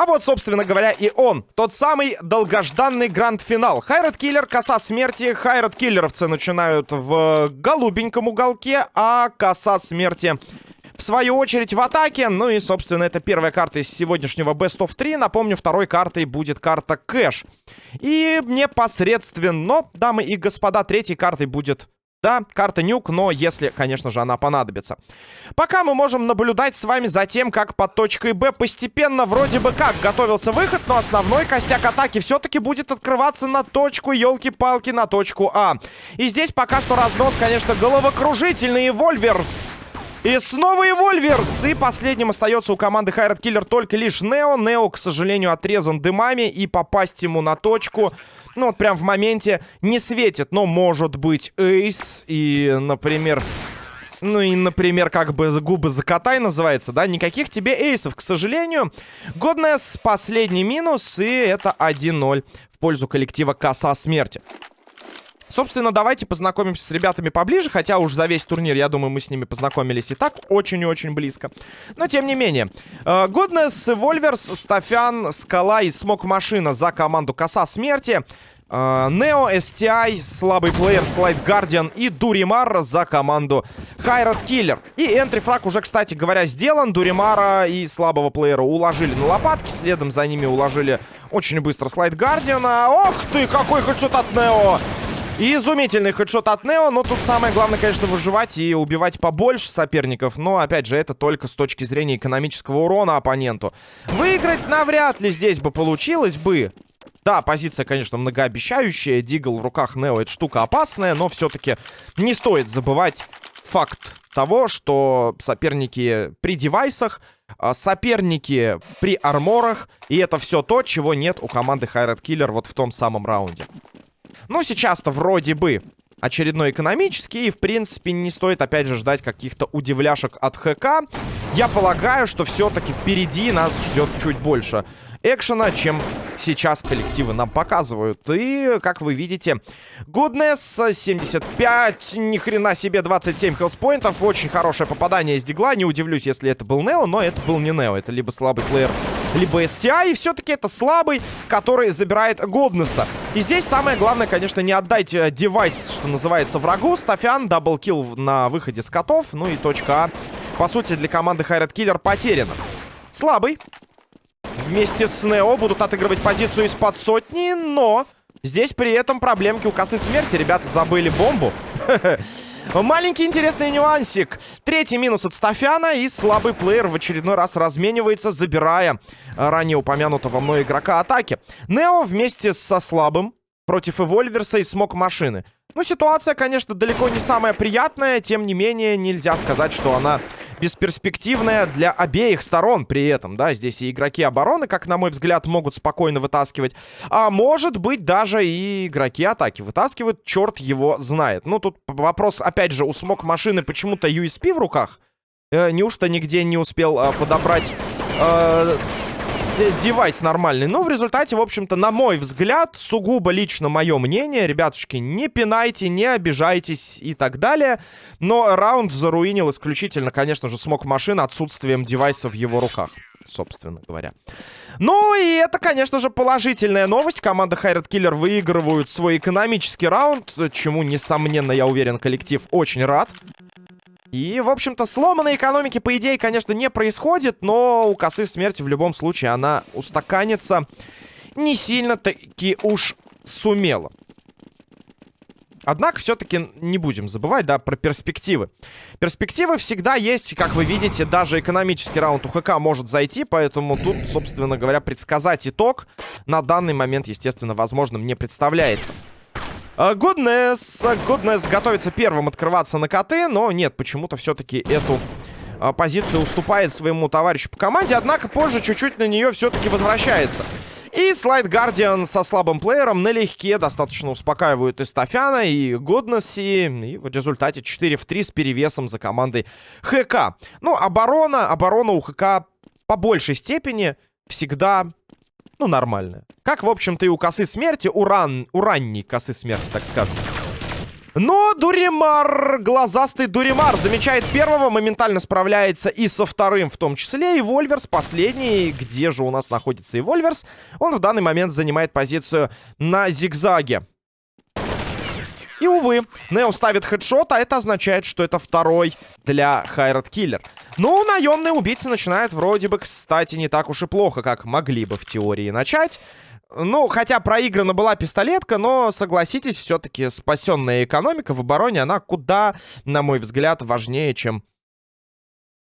А вот, собственно говоря, и он. Тот самый долгожданный гранд-финал. Хайрат Киллер, коса смерти. Хайрат Киллеровцы начинают в голубеньком уголке, а коса смерти в свою очередь в атаке. Ну и, собственно, это первая карта из сегодняшнего Best of 3. Напомню, второй картой будет карта Кэш. И непосредственно, дамы и господа, третьей картой будет да, карта нюк, но если, конечно же, она понадобится. Пока мы можем наблюдать с вами за тем, как под точкой Б постепенно вроде бы как готовился выход, но основной костяк атаки все-таки будет открываться на точку, елки-палки, на точку А. И здесь пока что разнос, конечно, головокружительный. Вольверс и снова и Вольверс. И последним остается у команды Хайрат Киллер только лишь Нео. Нео, к сожалению, отрезан дымами. И попасть ему на точку, ну вот прям в моменте, не светит. Но может быть Эйс. И, например... Ну и, например, как бы губы закатай называется, да? Никаких тебе эйсов, к сожалению. Годнес последний минус, и это 1-0 в пользу коллектива Коса Смерти. Собственно, давайте познакомимся с ребятами поближе, хотя уж за весь турнир, я думаю, мы с ними познакомились и так очень и очень близко. Но, тем не менее, Гуднес, Вольверс, Стафян, Скала и Смок Машина за команду Коса Смерти. Нео, STI, слабый плеер, Слайд Гардиан и Дуримар за команду Хайрат Киллер. И энтрифраг уже, кстати говоря, сделан. Дуримара и слабого плеера уложили на лопатки. Следом за ними уложили очень быстро Слайд Гардиана. Ох ты, какой хедшот от Нео! И изумительный хедшот от Нео. Но тут самое главное, конечно, выживать и убивать побольше соперников. Но, опять же, это только с точки зрения экономического урона оппоненту. Выиграть навряд ли здесь бы получилось бы. Да, позиция, конечно, многообещающая. Дигл в руках Нео — это штука опасная, но все-таки не стоит забывать факт того, что соперники при девайсах, а, соперники при арморах, и это все то, чего нет у команды Хайрат Киллер вот в том самом раунде. Ну, сейчас-то вроде бы очередной экономический. И, в принципе, не стоит, опять же, ждать каких-то удивляшек от ХК. Я полагаю, что все-таки впереди нас ждет чуть больше экшена, чем сейчас коллективы нам показывают. И, как вы видите, Goodness 75, ни хрена себе 27 health point ов. Очень хорошее попадание из дигла. Не удивлюсь, если это был Нео, но это был не Нео. Это либо слабый плеер, либо STI. И все-таки это слабый, который забирает Goodness а. И здесь самое главное, конечно, не отдать э, девайс, что называется, врагу. Стафян, double kill на выходе с котов. Ну и точка А, по сути, для команды Hired Killer потеряна. Слабый, вместе с Нео будут отыгрывать позицию из-под сотни, но здесь при этом проблемки у косы смерти. Ребята забыли бомбу. Маленький интересный нюансик. Третий минус от Стафяна. И слабый плеер в очередной раз разменивается, забирая ранее упомянутого мной игрока атаки. Нео вместе со слабым против Эвольверса и Смок Машины. Ну, ситуация, конечно, далеко не самая приятная. Тем не менее, нельзя сказать, что она бесперспективная для обеих сторон при этом, да, здесь и игроки обороны, как на мой взгляд, могут спокойно вытаскивать, а может быть даже и игроки атаки вытаскивают, черт его знает. Ну, тут вопрос, опять же, у смог машины почему-то USP в руках, э, неужто нигде не успел э, подобрать... Э, девайс нормальный. Но в результате, в общем-то, на мой взгляд, сугубо лично мое мнение, ребятушки, не пинайте, не обижайтесь и так далее. Но раунд заруинил исключительно, конечно же, смог машин отсутствием девайса в его руках, собственно говоря. Ну и это, конечно же, положительная новость. Команда Хайрат Киллер выигрывают свой экономический раунд, чему, несомненно, я уверен, коллектив очень рад. И, в общем-то, сломанной экономики, по идее, конечно, не происходит, но у косы смерти в любом случае она устаканится не сильно-таки уж сумела. Однако, все-таки не будем забывать, да, про перспективы. Перспективы всегда есть, как вы видите, даже экономический раунд у ХК может зайти, поэтому тут, собственно говоря, предсказать итог на данный момент, естественно, возможным не представляется. Гуднес. Гуднес готовится первым открываться на КТ, но нет, почему-то все-таки эту а, позицию уступает своему товарищу по команде, однако позже чуть-чуть на нее все-таки возвращается. И Слайд Гардиан со слабым плеером налегке достаточно успокаивают и Стафяна, и Годнесси. И в результате 4 в 3 с перевесом за командой ХК. Ну, оборона, оборона у ХК по большей степени всегда ну, нормальная. Как, в общем-то, и у косы смерти, у, ран... у ранней косы смерти, так скажем. Но Дуримар, глазастый Дуримар, замечает первого, моментально справляется и со вторым в том числе. И Вольверс последний, где же у нас находится и Вольверс, он в данный момент занимает позицию на зигзаге. И, увы, Нео ставит хедшот, а это означает, что это второй для Хайрат Киллер. Ну, наемные убийцы начинают вроде бы, кстати, не так уж и плохо, как могли бы в теории начать. Ну, хотя проиграна была пистолетка, но, согласитесь, все-таки спасенная экономика в обороне, она куда, на мой взгляд, важнее, чем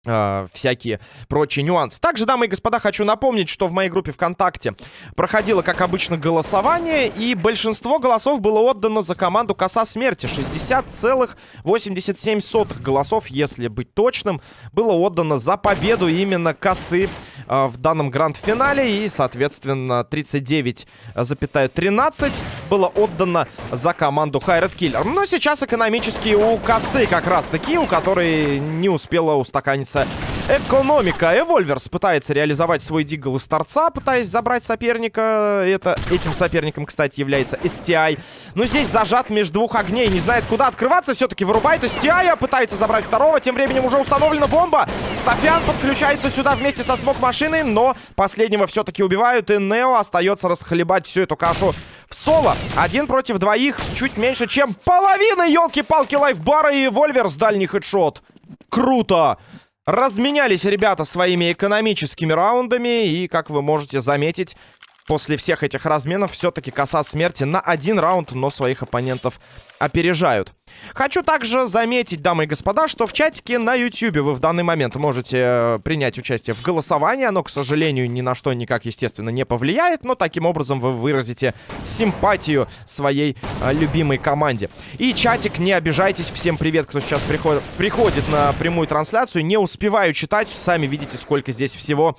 Uh, всякие прочие нюансы. Также, дамы и господа, хочу напомнить, что в моей группе ВКонтакте проходило, как обычно, голосование, и большинство голосов было отдано за команду Коса Смерти. 60,87 голосов, если быть точным, было отдано за победу именно Косы uh, в данном гранд-финале, и, соответственно, 39,13 было отдано за команду Хайред Киллер. Но сейчас экономически у Косы как раз-таки, у которой не успела устаканиться экономика. Эвольверс пытается реализовать свой дигл из торца, пытаясь забрать соперника. Это, этим соперником, кстати, является STI. Но здесь зажат между двух огней, не знает, куда открываться. Все-таки вырубает STI, пытается забрать второго. Тем временем уже установлена бомба. Стафян подключается сюда вместе со смок-машиной, но последнего все-таки убивают. И Нео остается расхлебать всю эту кашу в соло. Один против двоих, чуть меньше, чем половина, елки-палки, лайфбара и Вольверс дальний хедшот. Круто! Разменялись ребята своими экономическими раундами. И, как вы можете заметить, после всех этих разменов все-таки коса смерти на один раунд, но своих оппонентов опережают. Хочу также заметить, дамы и господа, что в чатике на YouTube вы в данный момент можете э, принять участие в голосовании. Оно, к сожалению, ни на что никак, естественно, не повлияет, но таким образом вы выразите симпатию своей э, любимой команде. И чатик, не обижайтесь, всем привет, кто сейчас приход приходит на прямую трансляцию. Не успеваю читать, сами видите, сколько здесь всего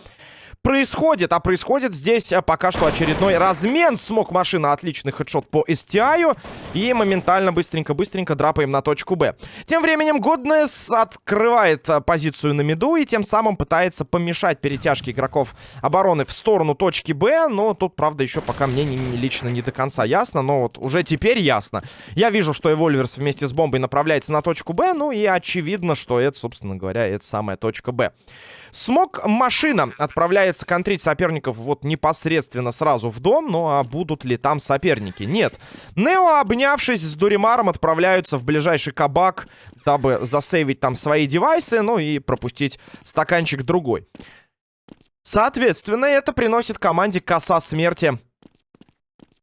происходит? А происходит здесь э, пока что очередной размен. Смог машина. Отличный хедшот по STI. И моментально, быстренько-быстренько драпаем на точку Б. Тем временем Goodness открывает э, позицию на миду. И тем самым пытается помешать перетяжке игроков обороны в сторону точки Б. Но тут, правда, еще пока мне не, не, лично не до конца ясно. Но вот уже теперь ясно. Я вижу, что Эвольверс вместе с бомбой направляется на точку Б. Ну и очевидно, что это, собственно говоря, это самая точка Б. Смог машина отправляется контрить соперников вот непосредственно сразу в дом. Ну а будут ли там соперники? Нет. Нео, обнявшись с Дуримаром, отправляются в ближайший кабак, дабы засейвить там свои девайсы, ну и пропустить стаканчик другой. Соответственно, это приносит команде коса смерти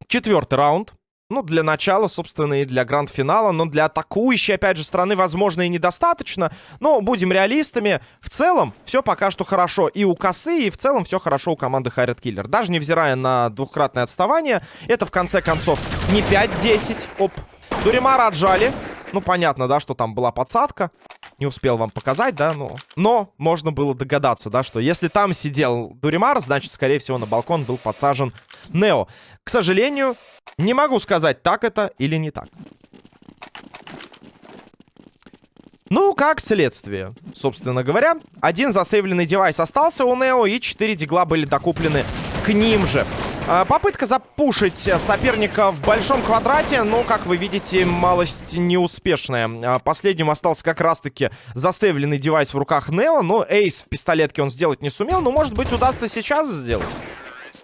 четвертый раунд. Ну, для начала, собственно, и для гранд-финала. Но для атакующей, опять же, страны, возможно, и недостаточно. Но будем реалистами. В целом, все пока что хорошо и у косы, и в целом все хорошо у команды Хайред Киллер. Даже невзирая на двухкратное отставание, это, в конце концов, не 5-10. Оп. Дуримара отжали. Ну, понятно, да, что там была подсадка. Не успел вам показать, да, ну... Но можно было догадаться, да, что если там сидел Дуримар, значит, скорее всего, на балкон был подсажен Нео. К сожалению, не могу сказать, так это или не так. Ну, как следствие, собственно говоря. Один засейвленный девайс остался у Нео, и четыре дигла были докуплены к ним же. А, попытка запушить соперника в большом квадрате, но, как вы видите, малость неуспешная. А, последним остался как раз-таки засейвленный девайс в руках Нео, но эйс в пистолетке он сделать не сумел, но, может быть, удастся сейчас сделать.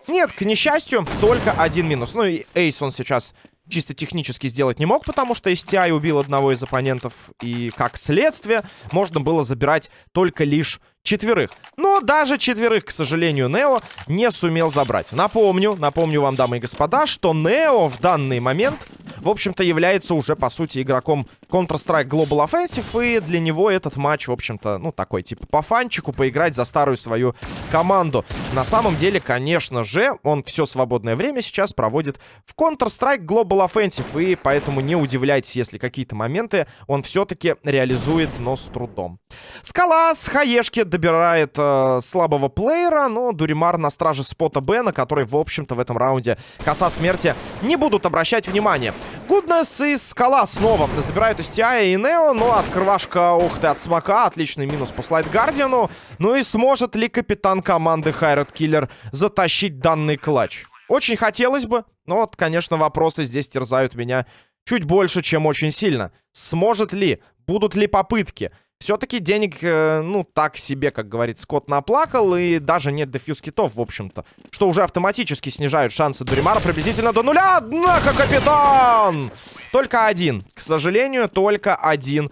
Нет, к несчастью, только один минус. Ну и Эйс он сейчас чисто технически сделать не мог, потому что STI убил одного из оппонентов. И как следствие, можно было забирать только лишь четверых. Но даже четверых, к сожалению, Нео не сумел забрать. Напомню, напомню вам, дамы и господа, что Нео в данный момент, в общем-то, является уже, по сути, игроком Counter-Strike Global Offensive, и для него этот матч, в общем-то, ну, такой, типа, по фанчику, поиграть за старую свою команду. На самом деле, конечно же, он все свободное время сейчас проводит в Counter-Strike Global Offensive, и поэтому не удивляйтесь, если какие-то моменты он все-таки реализует, но с трудом. Скала с хаешки добирает э, слабого плеера, но Дуримар на страже спота Б, на который, в общем-то, в этом раунде коса смерти не будут обращать внимание. Гуднес и Скала снова забирают из Тиая и Нео. Но открывашка, ух ты, от Смока. Отличный минус по Слайд Гардиану. Ну и сможет ли капитан команды Хайрат Киллер затащить данный клатч? Очень хотелось бы. Но вот, конечно, вопросы здесь терзают меня чуть больше, чем очень сильно. Сможет ли? Будут ли попытки? Все-таки денег, э, ну, так себе, как говорит Скотт, наплакал. И даже нет дефьюз китов, в общем-то. Что уже автоматически снижают шансы Дуримара приблизительно до нуля. Однако, капитан! Только один. К сожалению, только один.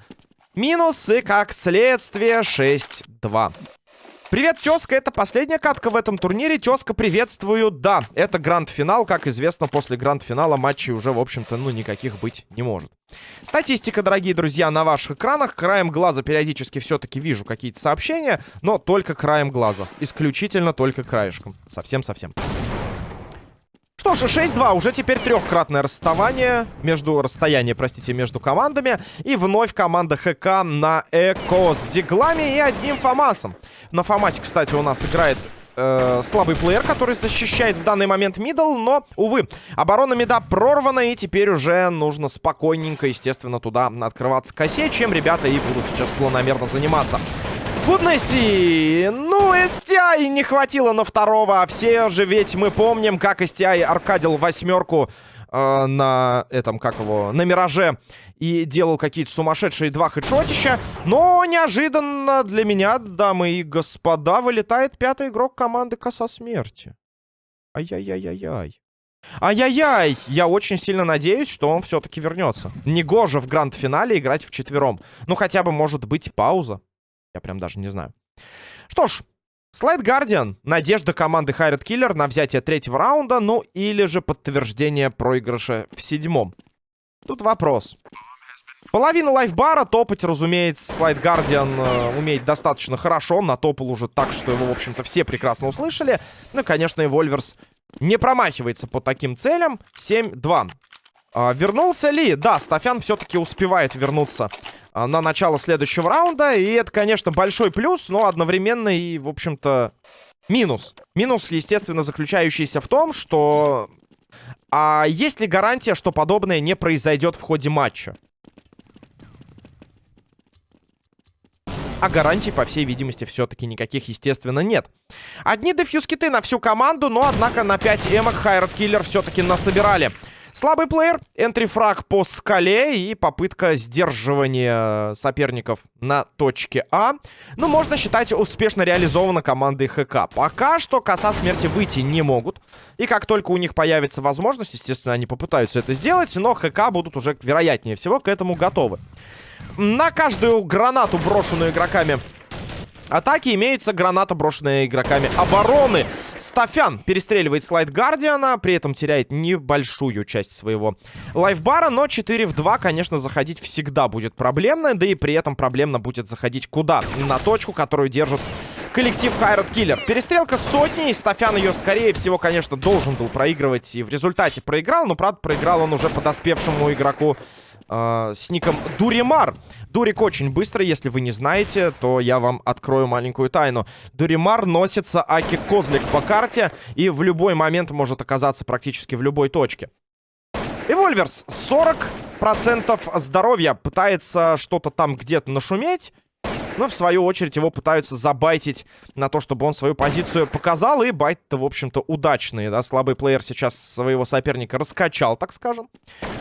Минус и, как следствие, 6-2. Привет, тезка, это последняя катка в этом турнире. Тезка, приветствую. Да, это гранд-финал. Как известно, после гранд-финала матчей уже, в общем-то, ну, никаких быть не может. Статистика, дорогие друзья, на ваших экранах. Краем глаза периодически все-таки вижу какие-то сообщения, но только краем глаза. Исключительно только краешком. Совсем-совсем. Что ж, 6-2. Уже теперь трехкратное расставание между... Расстояние, простите, между командами. И вновь команда ХК на Эко с диглами и одним Фомасом. На Фомасе, кстати, у нас играет э, слабый плеер, который защищает в данный момент мидл, но, увы, оборона мида прорвана, и теперь уже нужно спокойненько, естественно, туда открываться косе, чем ребята и будут сейчас планомерно заниматься. Гуднесси! Ну, STI не хватило на второго. А все же ведь мы помним, как STI аркадил восьмерку э, на этом, как его, на Мираже. И делал какие-то сумасшедшие два хедшотища. Но неожиданно для меня, дамы и господа, вылетает пятый игрок команды Коса Смерти. Ай-яй-яй-яй-яй. Ай-яй-яй! Я очень сильно надеюсь, что он все-таки вернется. Негоже в гранд-финале играть в четвером. Ну, хотя бы, может быть, пауза. Я прям даже не знаю. Что ж, Слайд Гардиан. Надежда команды Хайред Киллер на взятие третьего раунда. Ну, или же подтверждение проигрыша в седьмом. Тут вопрос. Половина лайфбара топать, разумеется, Слайд Гардиан э, умеет достаточно хорошо. Натопал уже так, что его, в общем-то, все прекрасно услышали. Ну, конечно, и Вольверс не промахивается по таким целям. 7-2. А, вернулся ли? Да, Стафян все-таки успевает вернуться на начало следующего раунда. И это, конечно, большой плюс, но одновременно и, в общем-то, минус. Минус, естественно, заключающийся в том, что... А есть ли гарантия, что подобное не произойдет в ходе матча? А гарантий, по всей видимости, все-таки никаких, естественно, нет. Одни дефьюз-киты на всю команду, но, однако, на 5 эмок Хайрат Киллер все-таки насобирали. Слабый плеер, энтрифраг по скале и попытка сдерживания соперников на точке А. Ну, можно считать, успешно реализована командой ХК. Пока что коса смерти выйти не могут. И как только у них появится возможность, естественно, они попытаются это сделать, но ХК будут уже, вероятнее всего, к этому готовы. На каждую гранату, брошенную игроками атаки имеется граната, брошенная игроками обороны. Стафян перестреливает слайд Гардиана, при этом теряет небольшую часть своего лайфбара, но 4 в 2, конечно, заходить всегда будет проблемно, да и при этом проблемно будет заходить куда? На точку, которую держит коллектив Хайрат Киллер. Перестрелка сотни, и Стафян ее, скорее всего, конечно, должен был проигрывать, и в результате проиграл, но, правда, проиграл он уже подоспевшему игроку э, с ником Дуримар. Дурик очень быстро, если вы не знаете, то я вам открою маленькую тайну. Дуримар носится Аки Козлик по карте и в любой момент может оказаться практически в любой точке. Эвольверс 40% здоровья пытается что-то там где-то нашуметь. Но, в свою очередь, его пытаются забайтить на то, чтобы он свою позицию показал. И байт-то, в общем-то, удачный, да. Слабый плеер сейчас своего соперника раскачал, так скажем.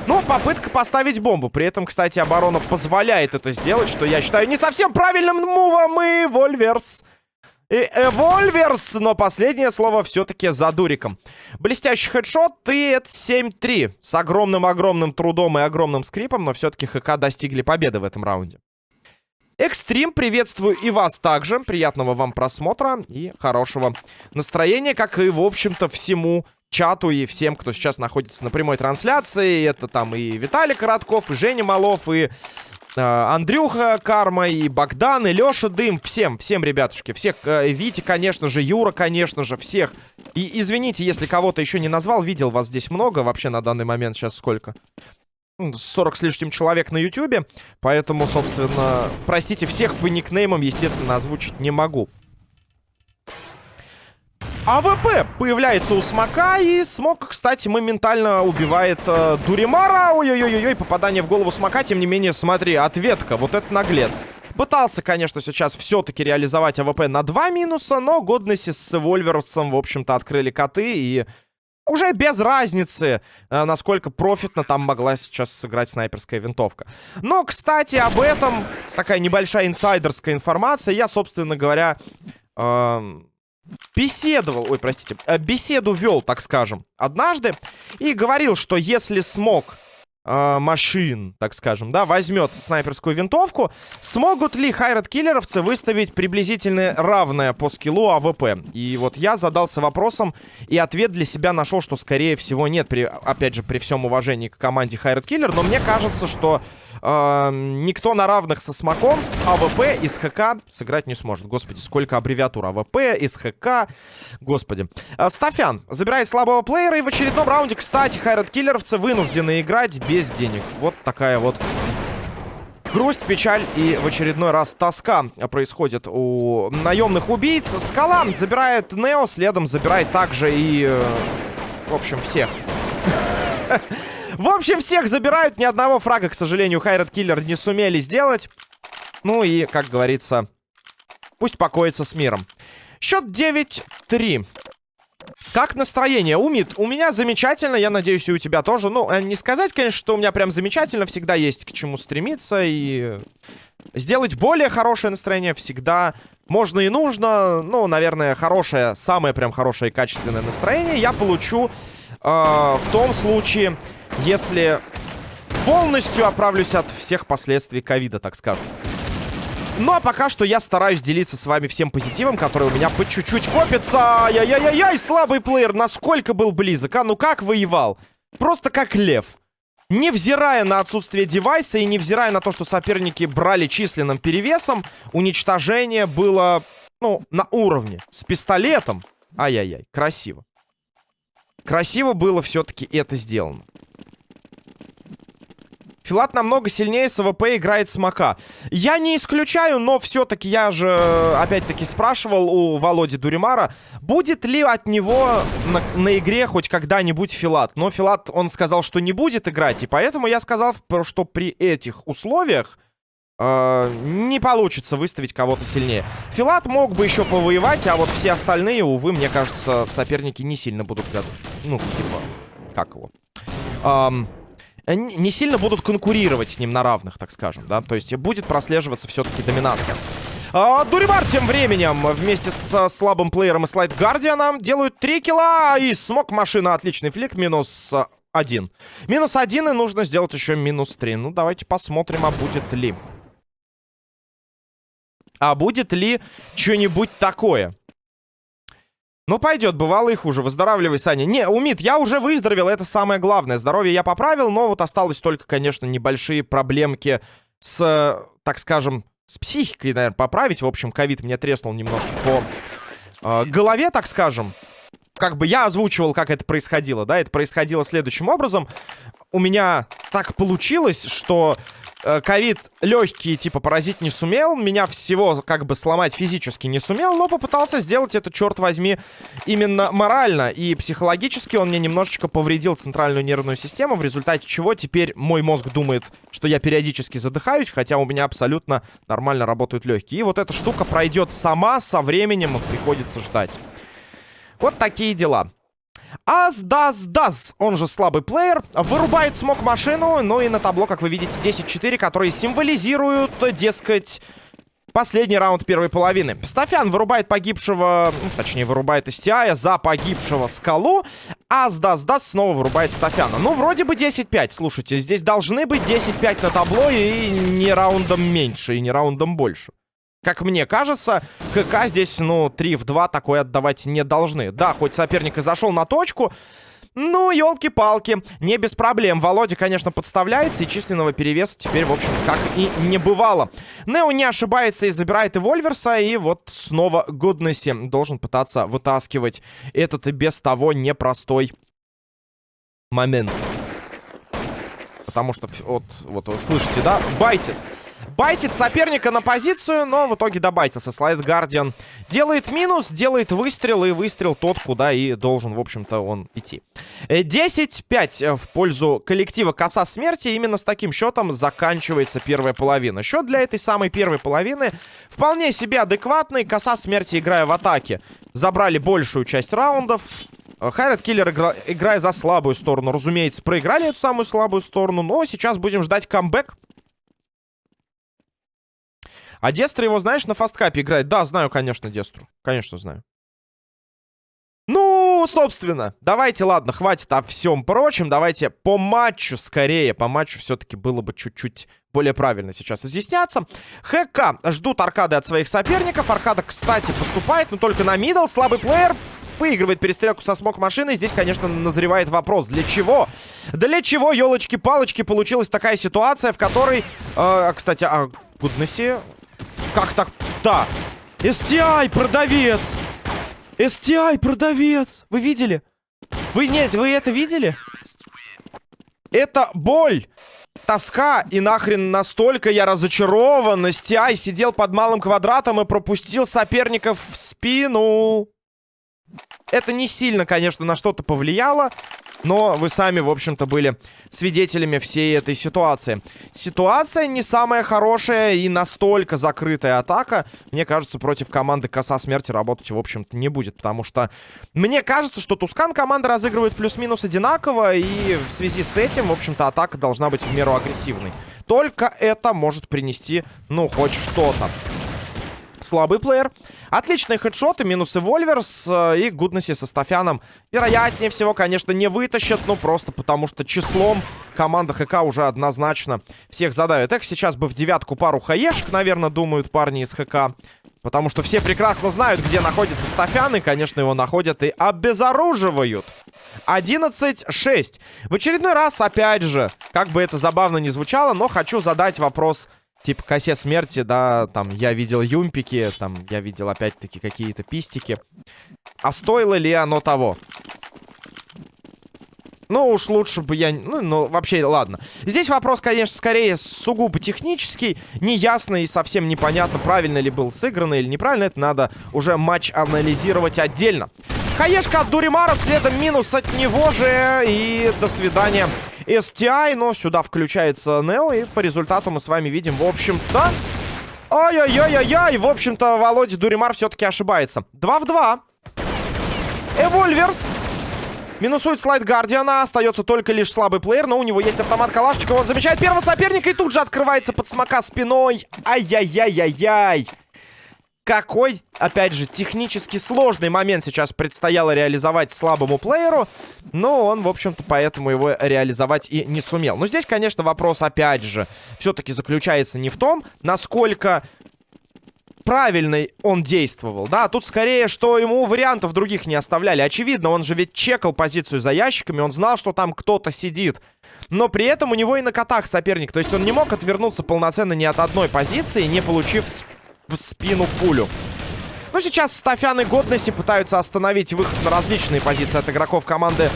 Но попытка поставить бомбу. При этом, кстати, оборона позволяет это сделать, что я считаю не совсем правильным мувом. И Вольверс... И Эвольверс, но последнее слово все-таки за Дуриком. Блестящий хедшот, и это 7-3. С огромным-огромным трудом и огромным скрипом, но все-таки ХК достигли победы в этом раунде. Экстрим, приветствую и вас также. Приятного вам просмотра и хорошего настроения, как и, в общем-то, всему чату и всем, кто сейчас находится на прямой трансляции. Это там и Виталий Коротков, и Женя Малов, и э, Андрюха Карма, и Богдан, и Леша Дым. Всем, всем, ребятушки. Всех, э, Витя, конечно же, Юра, конечно же, всех. И извините, если кого-то еще не назвал, видел вас здесь много. Вообще на данный момент сейчас сколько? 40 с лишним человек на ютюбе. Поэтому, собственно, простите, всех по никнеймам, естественно, озвучить не могу. АВП появляется у Смока, и Смок, кстати, моментально убивает э, Дуримара. Ой-ой-ой-ой, попадание в голову Смока, тем не менее, смотри, ответка, вот это наглец. Пытался, конечно, сейчас все-таки реализовать АВП на два минуса, но Goodness с Вольверсом, в общем-то, открыли коты, и уже без разницы, э, насколько профитно там могла сейчас сыграть снайперская винтовка. Но, кстати, об этом такая небольшая инсайдерская информация. Я, собственно говоря, э, беседовал, ой, простите, э, беседу вел, так скажем, однажды. И говорил, что если Smoke э, Machine, так скажем, да, возьмет снайперскую винтовку, смогут ли Hired Killer овцы выставить приблизительно равное по скиллу АВП? И вот я задался вопросом, и ответ для себя нашел, что скорее всего нет, при, опять же, при всем уважении к команде Hired Killer, но мне кажется, что никто на равных со смоком, с АВП и с ХК сыграть не сможет. Господи, сколько аббревиатур АВП, из ХК, господи. Э, Стафян забирает слабого плеера, и в очередном раунде, кстати, Hired Killer овцы вынуждены играть без денег. Вот такая вот грусть, печаль и в очередной раз тоска происходит у наемных убийц. Скала забирает Нео, следом забирает также и, э, в общем, всех. В общем, всех забирают. Ни одного фрага, к сожалению, Хайрат Киллер не сумели сделать. Ну и, как говорится, пусть покоится с миром. Счет 9-3. Как настроение, Умит? У меня замечательно, я надеюсь, и у тебя тоже. Ну, э, не сказать, конечно, что у меня прям замечательно. Всегда есть к чему стремиться. И сделать более хорошее настроение всегда можно и нужно. Ну, наверное, хорошее, самое прям хорошее и качественное настроение я получу э, в том случае, если полностью оправлюсь от всех последствий ковида, так скажем. Ну, а пока что я стараюсь делиться с вами всем позитивом, который у меня по чуть-чуть копится. Ай-яй-яй-яй, слабый плеер, насколько был близок, а? Ну как воевал? Просто как лев. Невзирая на отсутствие девайса и невзирая на то, что соперники брали численным перевесом, уничтожение было, ну, на уровне. С пистолетом. Ай-яй-яй, красиво. Красиво было все-таки это сделано. Филат намного сильнее с АВП играет смока. Я не исключаю, но все-таки я же, опять-таки, спрашивал у Володи Дуримара, будет ли от него на, на игре хоть когда-нибудь Филат. Но Филат, он сказал, что не будет играть, и поэтому я сказал, что при этих условиях э, не получится выставить кого-то сильнее. Филат мог бы еще повоевать, а вот все остальные, увы, мне кажется, в сопернике не сильно будут... Ну, типа, как его... Эм, не сильно будут конкурировать с ним на равных, так скажем, да. То есть будет прослеживаться все-таки доминация. А, Дуримар тем временем вместе с слабым плеером и слайд Гардианом делают 3 килла. И смог машина отличный флик. Минус один. Минус один и нужно сделать еще минус три. Ну, давайте посмотрим, а будет ли. А будет ли что-нибудь такое? Ну, пойдет, бывало и хуже. Выздоравливай, Саня. Не, Умит, я уже выздоровел, это самое главное. Здоровье я поправил, но вот осталось только, конечно, небольшие проблемки с, так скажем, с психикой, наверное, поправить. В общем, ковид мне треснул немножко по э, голове, так скажем. Как бы я озвучивал, как это происходило, да? Это происходило следующим образом. У меня так получилось, что Э, ковид легкий, типа, поразить не сумел. Меня всего, как бы, сломать физически не сумел, но попытался сделать это, черт возьми, именно морально. И психологически он мне немножечко повредил центральную нервную систему, в результате чего теперь мой мозг думает, что я периодически задыхаюсь, хотя у меня абсолютно нормально работают легкие. И вот эта штука пройдет сама, со временем приходится ждать. Вот такие дела. Аздас-дас, он же слабый плеер, вырубает смог машину, ну и на табло, как вы видите, 10-4, которые символизируют, дескать, последний раунд первой половины. Стафян вырубает погибшего, ну, точнее, вырубает STI за погибшего скалу, а Сдас-Дас снова вырубает Стафяна. Ну, вроде бы 10-5, слушайте, здесь должны быть 10-5 на табло и не раундом меньше, и не раундом больше. Как мне кажется, ХК здесь, ну, 3 в 2 такое отдавать не должны. Да, хоть соперник и зашел на точку, ну, елки-палки, не без проблем. Володя, конечно, подставляется, и численного перевеса теперь, в общем, как и не бывало. Нео не ошибается и забирает и Вольверса, и вот снова Гуднесси должен пытаться вытаскивать этот и без того непростой момент. Потому что, вот, вот вы слышите, да, байтит. Байтит соперника на позицию, но в итоге добайтился. Слайд Гардиан делает минус, делает выстрел, и выстрел тот, куда и должен, в общем-то, он идти. 10-5 э, в пользу коллектива Коса Смерти. Именно с таким счетом заканчивается первая половина. Счет для этой самой первой половины вполне себе адекватный. Коса Смерти, играя в атаке, забрали большую часть раундов. Хайрат Киллер, игра... играя за слабую сторону, разумеется, проиграли эту самую слабую сторону, но сейчас будем ждать камбэк. А Дестро его, знаешь, на фасткапе играет? Да, знаю, конечно, Дестру. Конечно, знаю. Ну, собственно, давайте, ладно, хватит о всем прочем. Давайте по матчу скорее. По матчу все-таки было бы чуть-чуть более правильно сейчас изъясняться. ХК ждут аркады от своих соперников. Аркада, кстати, поступает, но только на мидл. Слабый плеер выигрывает перестрелку со смог машины. Здесь, конечно, назревает вопрос. Для чего? Для чего, елочки-палочки, получилась такая ситуация, в которой... Э, кстати, о гуднессе... Как так? Да. STI, продавец! STI, продавец! Вы видели? Вы, нет, вы это видели? Это боль! Тоска и нахрен настолько я разочарован. STI сидел под малым квадратом и пропустил соперников в спину. Это не сильно, конечно, на что-то повлияло. Но вы сами, в общем-то, были свидетелями всей этой ситуации. Ситуация не самая хорошая и настолько закрытая атака. Мне кажется, против команды Коса Смерти работать, в общем-то, не будет. Потому что мне кажется, что Тускан команда разыгрывает плюс-минус одинаково. И в связи с этим, в общем-то, атака должна быть в меру агрессивной. Только это может принести, ну, хоть что-то. Слабый плеер. Отличные хедшоты, минусы Вольверс э, и Гуднесси со Стафяном. Вероятнее всего, конечно, не вытащат, ну просто потому что числом команда ХК уже однозначно всех задавит. Эх, сейчас бы в девятку пару хаешек, наверное, думают парни из ХК. Потому что все прекрасно знают, где находится Стафян, и, конечно, его находят и обезоруживают. 11-6. В очередной раз, опять же, как бы это забавно не звучало, но хочу задать вопрос типа косе смерти, да, там, я видел юмпики, там, я видел опять-таки какие-то пистики. А стоило ли оно того? Ну, уж лучше бы я... Ну, ну, вообще, ладно. Здесь вопрос, конечно, скорее сугубо технический. Неясно и совсем непонятно, правильно ли был сыграно или неправильно. Это надо уже матч анализировать отдельно. Хаешка от Дуримара, следом минус от него же. И до свидания. STI, но сюда включается Нео, и по результату мы с вами видим, в общем-то... Ой-ой-ой-ой-ой, в общем-то, Володя Дуримар все-таки ошибается. 2 в 2. Эвольверс Минусует слайд Гардиана. Остается только лишь слабый плеер. Но у него есть автомат Калашникова. Он замечает первого соперника. И тут же открывается под смока спиной. Ай-яй-яй-яй-яй. Какой, опять же, технически сложный момент сейчас предстояло реализовать слабому плееру. Но он, в общем-то, поэтому его реализовать и не сумел. Но здесь, конечно, вопрос, опять же, все-таки заключается не в том, насколько правильно он действовал, да, тут скорее, что ему вариантов других не оставляли. Очевидно, он же ведь чекал позицию за ящиками, он знал, что там кто-то сидит. Но при этом у него и на котах соперник, то есть он не мог отвернуться полноценно ни от одной позиции, не получив в спину пулю. Ну, сейчас Стафян и Годнесси пытаются остановить выход на различные позиции от игроков команды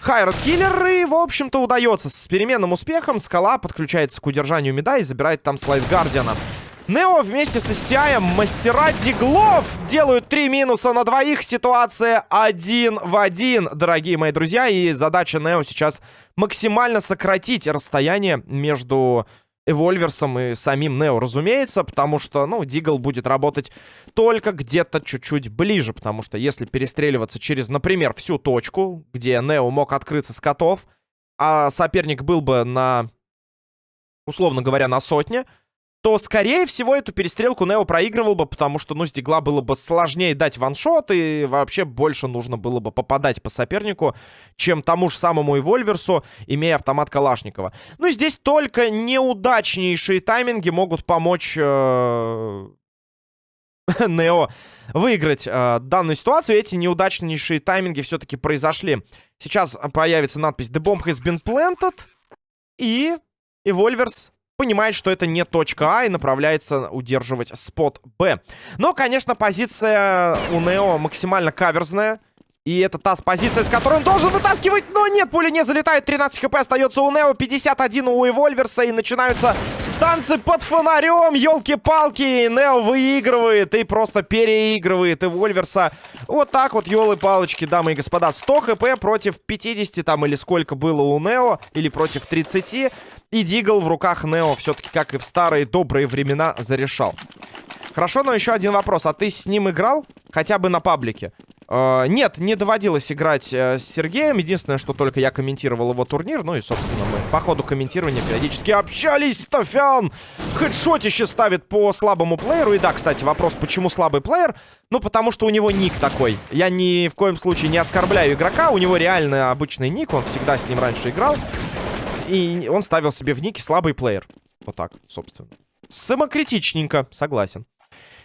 Хайрат Киллер. И, в общем-то, удается с переменным успехом. Скала подключается к удержанию меда и забирает там слайд Гардиана. Нео вместе со Стиаем мастера диглов делают три минуса на двоих. Ситуация один в один, дорогие мои друзья. И задача Нео сейчас максимально сократить расстояние между Эвольверсом и самим Нео, разумеется, потому что, ну, Дигл будет работать только где-то чуть-чуть ближе, потому что если перестреливаться через, например, всю точку, где Нео мог открыться с котов, а соперник был бы на, условно говоря, на сотне, то, скорее всего, эту перестрелку Нео проигрывал бы, потому что, ну, с Дигла было бы сложнее дать ваншот, и вообще больше нужно было бы попадать по сопернику, чем тому же самому Эвольверсу, имея автомат Калашникова. Ну, здесь только неудачнейшие тайминги могут помочь... Э Нео выиграть э, данную ситуацию. Эти неудачнейшие тайминги все-таки произошли. Сейчас появится надпись «The bomb has been planted». И Эвольверс понимает, что это не точка А и направляется удерживать спот Б. Но, конечно, позиция у Нео максимально каверзная. И это та позиция, с которой он должен вытаскивать. Но нет, пуля не залетает. 13 хп остается у Нео. 51 у Эвольверса. И начинаются танцы под фонарем. Елки-палки. Нео выигрывает и просто переигрывает Эвольверса. Вот так вот, елы-палочки, дамы и господа. 100 хп против 50 там или сколько было у Нео. Или против 30. И Дигл в руках Нео все-таки, как и в старые добрые времена, зарешал. Хорошо, но еще один вопрос. А ты с ним играл? Хотя бы на паблике? Э, нет, не доводилось играть э, с Сергеем. Единственное, что только я комментировал его турнир. Ну и, собственно, мы по ходу комментирования периодически общались. Тофян хедшотище ставит по слабому плееру. И да, кстати, вопрос, почему слабый плеер? Ну, потому что у него ник такой. Я ни в коем случае не оскорбляю игрока. У него реально обычный ник. Он всегда с ним раньше играл. И он ставил себе в нике слабый плеер. Вот так, собственно. Самокритичненько, согласен.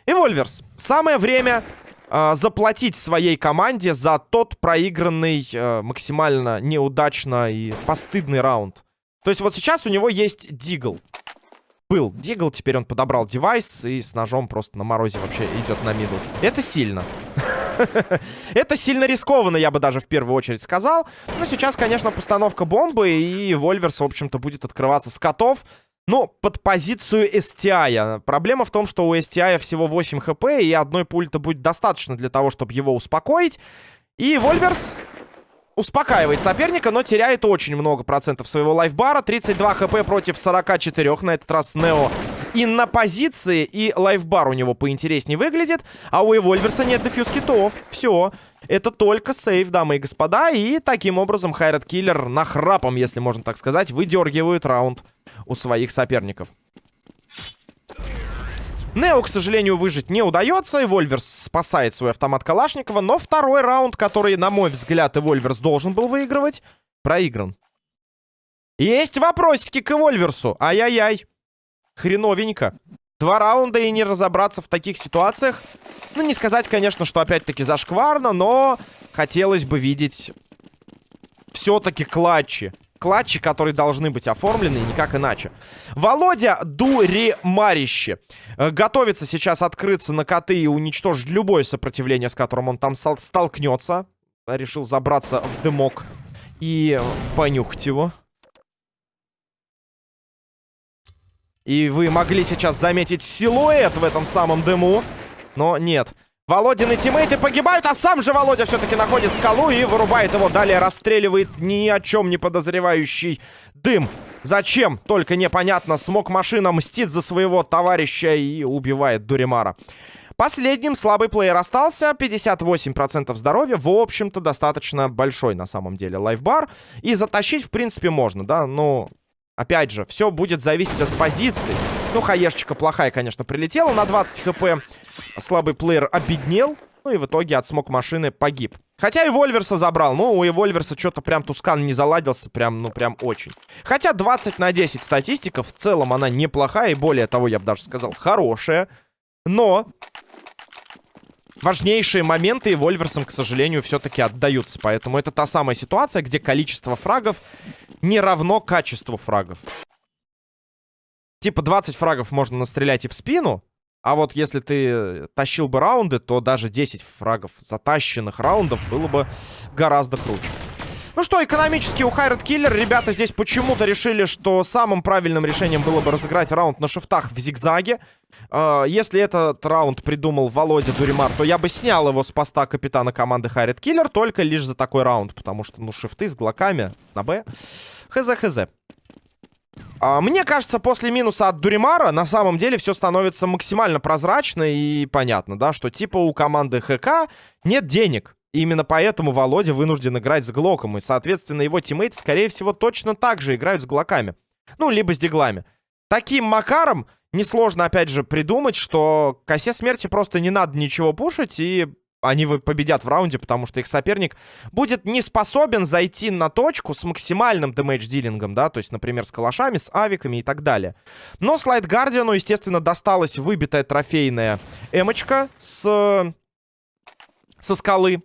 Эвольверс. Самое время э, заплатить своей команде за тот проигранный э, максимально неудачно и постыдный раунд. То есть вот сейчас у него есть Дигл. Был Дигл, теперь он подобрал девайс и с ножом просто на морозе вообще идет на миду. Это сильно. Это сильно рискованно, я бы даже в первую очередь сказал. Но сейчас, конечно, постановка бомбы, и Вольверс, в общем-то, будет открываться с котов. Ну, под позицию STI. Проблема в том, что у STI всего 8 хп, и одной пульта будет достаточно для того, чтобы его успокоить. И Вольверс успокаивает соперника, но теряет очень много процентов своего лайфбара. 32 хп против 44. На этот раз Нео и на позиции, и лайфбар у него поинтереснее выглядит. А у Эвольверса нет дефьюз китов. Все. Это только сейв, дамы и господа. И таким образом Хайрат Киллер нахрапом, если можно так сказать, выдергивает раунд у своих соперников. Нео, к сожалению, выжить не удается. Эвольверс спасает свой автомат Калашникова. Но второй раунд, который, на мой взгляд, Эвольверс должен был выигрывать, проигран. Есть вопросики к Эвольверсу. Ай-яй-яй. Хреновенько. Два раунда и не разобраться в таких ситуациях. Ну, не сказать, конечно, что опять-таки зашкварно, но хотелось бы видеть все-таки клатчи клатчи, которые должны быть оформлены, никак иначе. Володя Дуримарище. Э, готовится сейчас открыться на коты и уничтожить любое сопротивление, с которым он там столкнется. Решил забраться в дымок и понюхать его. И вы могли сейчас заметить силуэт в этом самом дыму. Но нет. Володины тиммейты погибают, а сам же Володя все-таки находит скалу и вырубает его. Далее расстреливает ни о чем не подозревающий дым. Зачем? Только непонятно. Смог машина мстит за своего товарища и убивает Дуримара. Последним слабый плеер остался. 58% здоровья. В общем-то, достаточно большой на самом деле лайфбар. И затащить, в принципе, можно, да? Но, опять же, все будет зависеть от позиции. Ну, хаешечка плохая, конечно, прилетела на 20 хп. Слабый плеер обеднел. Ну и в итоге от смог машины погиб. Хотя и Вольверса забрал. Ну, у Вольверса что-то прям Тускан не заладился. Прям, ну, прям очень. Хотя 20 на 10 статистика. В целом она неплохая. И более того, я бы даже сказал, хорошая. Но... Важнейшие моменты и Вольверсом, к сожалению, все-таки отдаются. Поэтому это та самая ситуация, где количество фрагов не равно качеству фрагов. Типа 20 фрагов можно настрелять и в спину. А вот если ты тащил бы раунды, то даже 10 фрагов затащенных раундов было бы гораздо круче. Ну что, экономически у Хайрат Киллер ребята здесь почему-то решили, что самым правильным решением было бы разыграть раунд на шифтах в зигзаге. Uh, если этот раунд придумал Володя Дуримар, то я бы снял его с поста капитана команды Хайрат Киллер только лишь за такой раунд, потому что, ну, шифты с глоками на Б. Хз-хз. А, мне кажется, после минуса от Дуримара на самом деле все становится максимально прозрачно и понятно, да, что типа у команды ХК нет денег. И именно поэтому Володя вынужден играть с Глоком. И, соответственно, его тиммейты, скорее всего, точно так же играют с Глоками. Ну, либо с Диглами. Таким макаром несложно, опять же, придумать, что косе смерти просто не надо ничего пушить, и они победят в раунде, потому что их соперник будет не способен зайти на точку с максимальным дэмэдж-дилингом, да, то есть, например, с калашами, с авиками и так далее. Но Слайд Гардиану, естественно, досталась выбитая трофейная эмочка с... со скалы.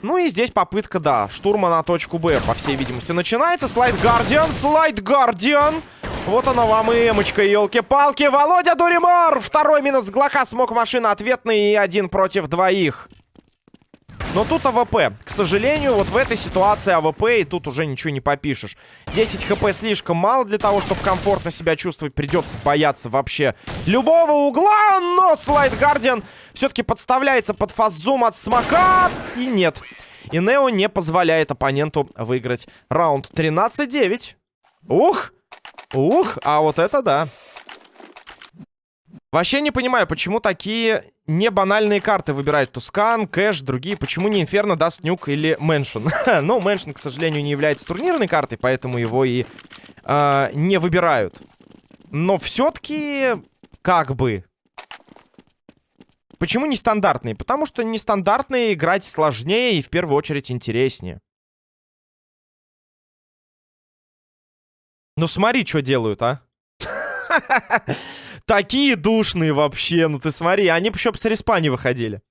Ну и здесь попытка, да, штурма на точку Б, по всей видимости, начинается. Слайд Гардиан, Слайд Гардиан. Вот она вам и эмочка, елки-палки. Володя Дуримар! Второй минус Глока. Смог машина ответный и один против двоих. Но тут АВП. К сожалению, вот в этой ситуации АВП, и тут уже ничего не попишешь. 10 хп слишком мало для того, чтобы комфортно себя чувствовать. Придется бояться вообще любого угла. Но Слайд Гардиан все-таки подставляется под fast zoom от смока. И нет. И Нео не позволяет оппоненту выиграть раунд 13-9. Ух! Ух, а вот это да. Вообще не понимаю, почему такие не банальные карты выбирают. Тускан, Кэш, другие. Почему не Инферно, Даст Нюк или Мэншн? ну, Мэншн, к сожалению, не является турнирной картой, поэтому его и э, не выбирают. Но все-таки, как бы... Почему нестандартные? Потому что нестандартные играть сложнее и в первую очередь интереснее. Ну смотри, что делают, а. Такие душные вообще, ну ты смотри, они еще с респа выходили.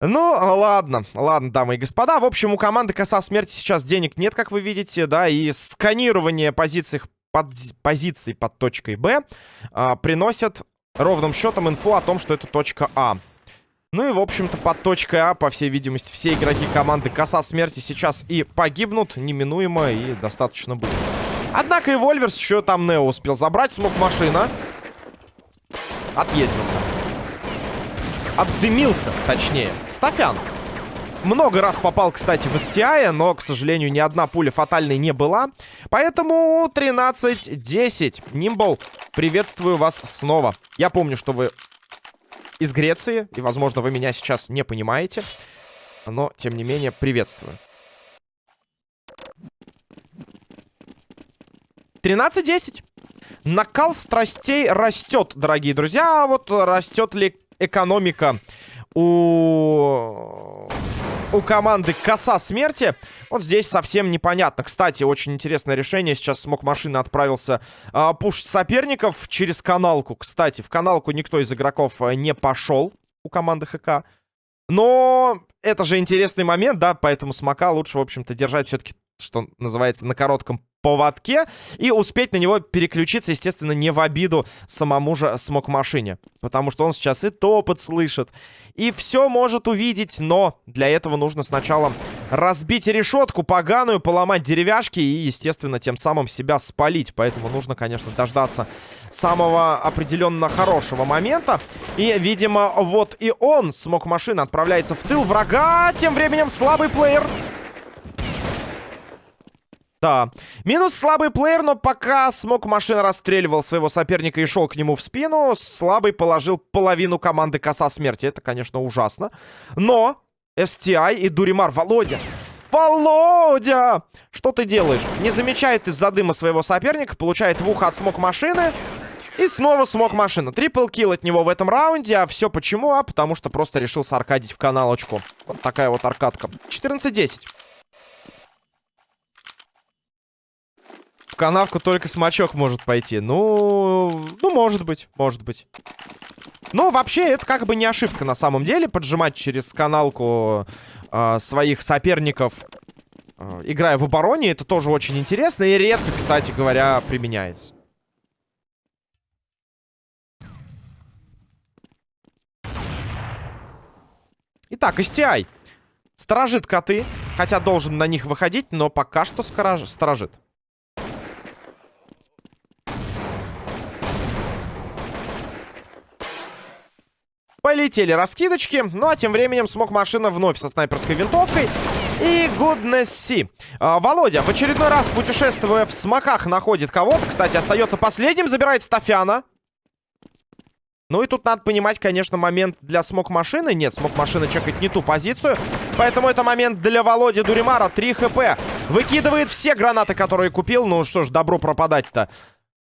Ну, ладно, ладно, дамы и господа. В общем, у команды Коса Смерти сейчас денег нет, как вы видите, да, и сканирование позиций под, позиций под точкой Б а, приносят ровным счетом инфу о том, что это точка А. Ну и, в общем-то, под точкой А, по всей видимости, все игроки команды Коса Смерти сейчас и погибнут неминуемо и достаточно быстро. Однако и Вольверс еще там Нео успел забрать. Смог машина. Отъездился. Отдымился, точнее. Стафян. Много раз попал, кстати, в STI, но, к сожалению, ни одна пуля фатальной не была. Поэтому 13-10. Нимбл, приветствую вас снова. Я помню, что вы из Греции, и, возможно, вы меня сейчас не понимаете. Но, тем не менее, приветствую. 13-10. Накал страстей растет, дорогие друзья. А вот растет ли экономика у... у команды Коса Смерти? Вот здесь совсем непонятно. Кстати, очень интересное решение. Сейчас смог машина отправился а, пушить соперников через каналку. Кстати, в каналку никто из игроков а, не пошел у команды ХК. Но это же интересный момент, да, поэтому смока лучше, в общем-то, держать все-таки, что называется, на коротком поводке и успеть на него переключиться, естественно, не в обиду самому же смог-машине. Потому что он сейчас и топот слышит, и все может увидеть, но для этого нужно сначала разбить решетку поганую, поломать деревяшки и, естественно, тем самым себя спалить. Поэтому нужно, конечно, дождаться самого определенно хорошего момента. И, видимо, вот и он, смог-машина, отправляется в тыл врага. Тем временем слабый плеер да. Минус слабый плеер, но пока смог машина расстреливал своего соперника и шел к нему в спину, слабый положил половину команды коса смерти. Это, конечно, ужасно. Но STI и Дуримар. Володя! Володя! Что ты делаешь? Не замечает из-за дыма своего соперника, получает в ухо от смог машины. И снова смог машина. Трипл килл от него в этом раунде. А все почему? А потому что просто решил саркадить в каналочку. Вот такая вот аркадка. 14-10. Канавку только смачок может пойти. Ну, ну, может быть, может быть. Ну, вообще, это как бы не ошибка на самом деле. Поджимать через каналку э, своих соперников, э, играя в обороне, это тоже очень интересно. И редко, кстати говоря, применяется. Итак, STI. Сторожит коты. Хотя должен на них выходить, но пока что сторожит. Полетели раскидочки. Ну, а тем временем смог машина вновь со снайперской винтовкой. И goodness see. А, Володя, в очередной раз, путешествуя в смоках, находит кого-то. Кстати, остается последним, забирает Стафяна. Ну и тут надо понимать, конечно, момент для смок-машины. Нет, смок-машина чекает не ту позицию. Поэтому это момент для Володи Дуримара. 3 хп. Выкидывает все гранаты, которые купил. Ну что ж, добро пропадать-то.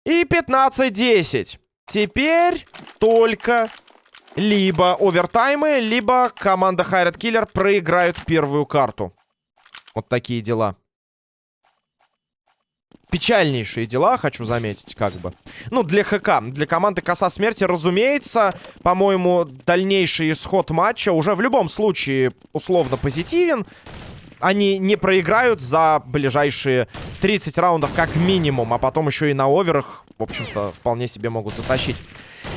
И 15-10. Теперь только либо овертаймы, либо команда Хайрат Киллер проиграют первую карту. Вот такие дела. Печальнейшие дела, хочу заметить, как бы. Ну, для ХК, для команды Коса Смерти, разумеется, по-моему, дальнейший исход матча уже в любом случае условно позитивен. Они не проиграют за ближайшие 30 раундов как минимум, а потом еще и на оверах, в общем-то, вполне себе могут затащить.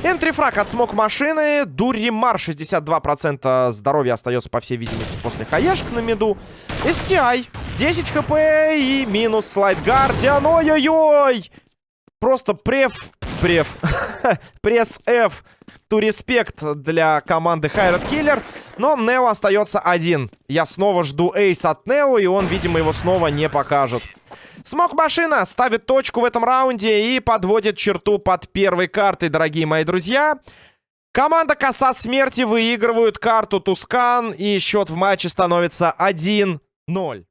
Энтрифраг от смог машины. Дуримар 62% здоровья остается, по всей видимости, после хаешек на меду. STI 10 хп и минус слайд гардиан. Ой-ой-ой! Просто преф... Преф. Пресс F. Ту респект для команды Хайрат Киллер. Но Нео остается один. Я снова жду эйс от Нео, и он, видимо, его снова не покажет. Смок-машина ставит точку в этом раунде и подводит черту под первой картой, дорогие мои друзья. Команда Коса Смерти выигрывают карту Тускан, и счет в матче становится 1-0.